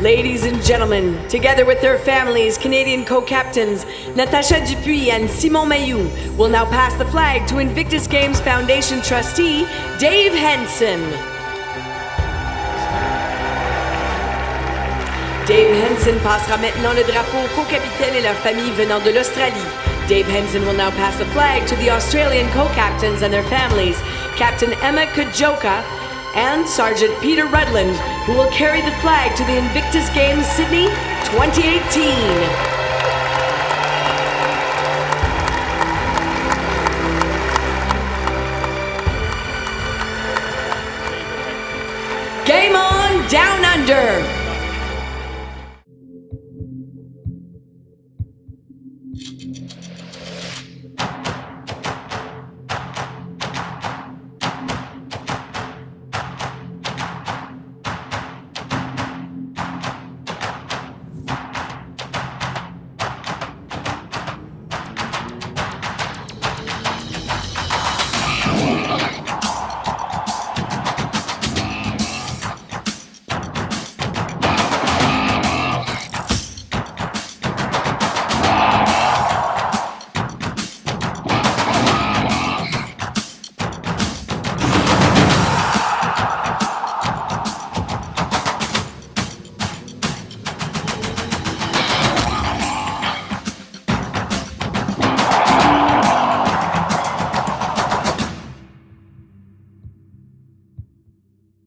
Ladies and gentlemen, together with their families, Canadian co-captains Natasha Dupuis and Simon Mailloux will now pass the flag to Invictus Games Foundation trustee Dave Henson. Dave Henson passera maintenant le drapeau co-capitaine et leurs familles venant de l'Australie. Dave Henson will now pass the flag to the Australian co-captains and their families, Captain Emma Kadziolka and Sergeant Peter Rudland, who will carry the flag to the Invictus Games Sydney 2018. Game on Down Under! Thank you.